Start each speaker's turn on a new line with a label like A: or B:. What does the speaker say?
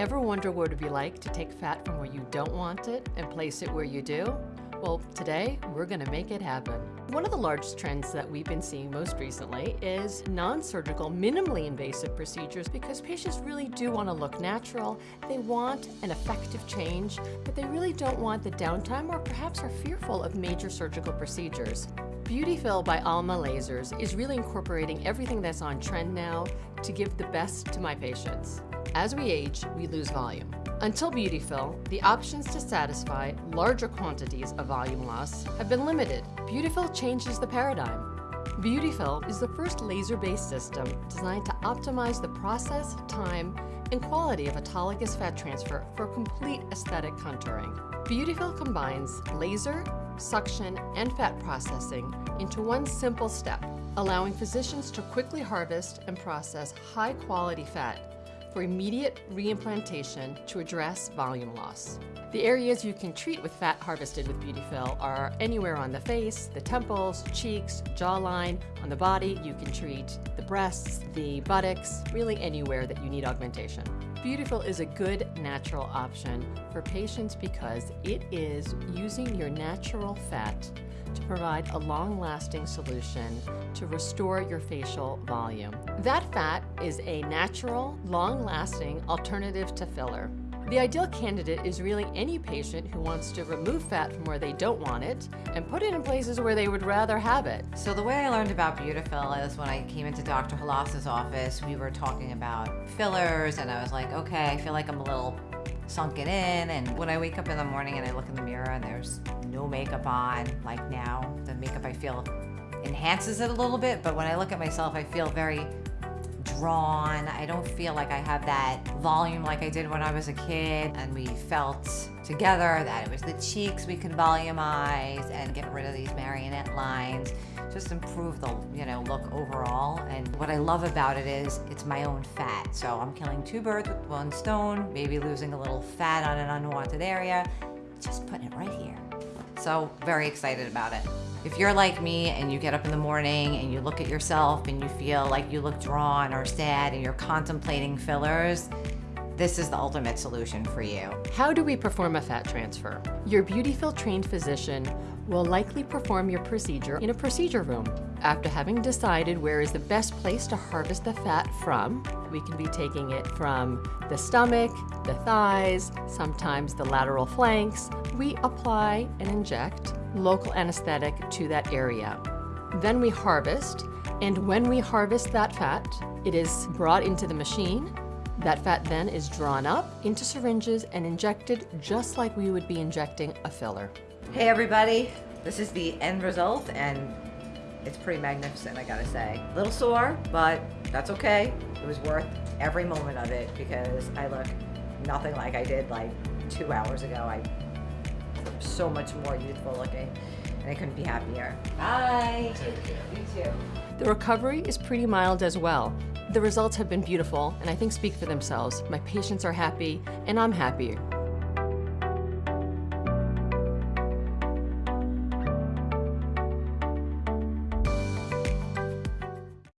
A: Ever wonder what it would be like to take fat from where you don't want it and place it where you do? Well, today we're going to make it happen. One of the largest trends that we've been seeing most recently is non-surgical, minimally invasive procedures because patients really do want to look natural. They want an effective change, but they really don't want the downtime or perhaps are fearful of major surgical procedures. BeautiFill by Alma Lasers is really incorporating everything that's on trend now to give the best to my patients. As we age, we lose volume. Until BeautiFill, the options to satisfy larger quantities of volume loss have been limited. BeautiFill changes the paradigm. BeautiFill is the first laser-based system designed to optimize the process, time, and quality of autologous fat transfer for complete aesthetic contouring. BeautiFill combines laser, suction, and fat processing into one simple step, allowing physicians to quickly harvest and process high-quality fat for immediate reimplantation to address volume loss. The areas you can treat with fat harvested with BeautiFill are anywhere on the face, the temples, cheeks, jawline, on the body. You can treat the breasts, the buttocks, really anywhere that you need augmentation. BeautiFill is a good natural option for patients because it is using your natural fat to provide a long-lasting solution to restore your facial volume. That fat is a natural, long-lasting alternative to filler. The ideal candidate is really any patient who wants to remove fat from where they don't want it and put it in places where they would rather have it.
B: So the way I learned about BeautiFill is when I came into Dr. Halas's office, we were talking about fillers and I was like, okay, I feel like I'm a little sunken in and when I wake up in the morning and I look in the mirror and there's no makeup on, like now, the makeup I feel enhances it a little bit, but when I look at myself, I feel very drawn. I don't feel like I have that volume like I did when I was a kid. And we felt together that it was the cheeks we could volumize and get rid of these marionette lines, just improve the you know look overall. And what I love about it is it's my own fat. So I'm killing two birds with one stone, maybe losing a little fat on an unwanted area, just putting it right here. So very excited about it. If you're like me and you get up in the morning and you look at yourself and you feel like you look drawn or sad and you're contemplating fillers, this is the ultimate solution for you.
A: How do we perform a fat transfer? Your BeautiFill trained physician will likely perform your procedure in a procedure room. After having decided where is the best place to harvest the fat from, we can be taking it from the stomach, the thighs, sometimes the lateral flanks. We apply and inject local anesthetic to that area. Then we harvest, and when we harvest that fat, it is brought into the machine. That fat then is drawn up into syringes and injected just like we would be injecting a filler.
B: Hey everybody, this is the end result and it's pretty magnificent, I gotta say. A little sore, but that's okay. It was worth every moment of it because I look nothing like I did like two hours ago. I so much more youthful looking and I couldn't be happier. Bye. You too.
A: The recovery is pretty mild as well. The results have been beautiful and I think speak for themselves. My patients are happy and I'm happier.